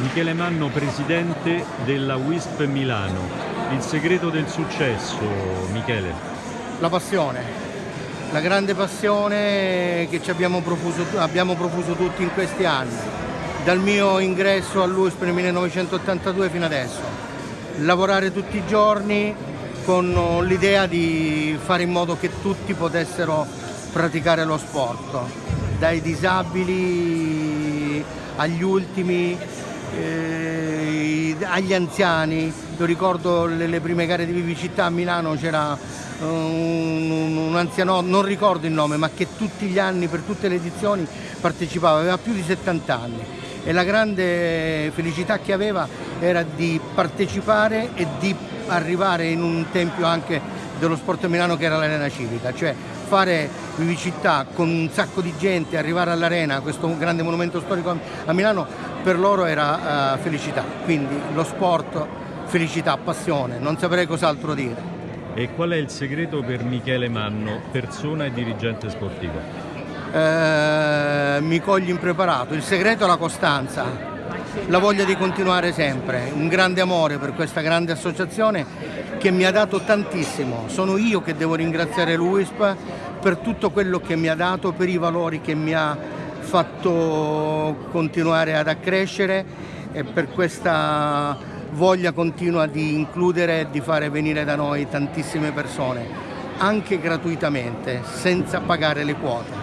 Michele Manno, presidente della WISP Milano. Il segreto del successo, Michele? La passione, la grande passione che abbiamo profuso, abbiamo profuso tutti in questi anni, dal mio ingresso all'USP nel 1982 fino adesso. Lavorare tutti i giorni con l'idea di fare in modo che tutti potessero praticare lo sport, dai disabili agli ultimi, eh, agli anziani, io ricordo le, le, prime gare di Vivicità a Milano c'era un, un, un anziano, non ricordo il nome, ma che tutti gli anni, per tutte le edizioni partecipava, aveva più di 70 anni. E la grande felicità che aveva era di partecipare e di arrivare in un tempio anche dello sport a Milano che era l'arena civica, cioè fare Vivicità con un sacco di gente, arrivare all'arena, questo grande monumento storico a Milano, per loro era uh, felicità, quindi lo sport, felicità, passione, non saprei cos'altro dire. E qual è il segreto per Michele Manno, persona e dirigente sportivo? Eh, mi cogli impreparato, il segreto è la costanza, la voglia di continuare sempre, un grande amore per questa grande associazione che mi ha dato tantissimo. Sono io che devo ringraziare l'UISP per tutto quello che mi ha dato, per i valori che mi ha fatto continuare ad accrescere e per questa voglia continua di includere e di fare venire da noi tantissime persone, anche gratuitamente, senza pagare le quote.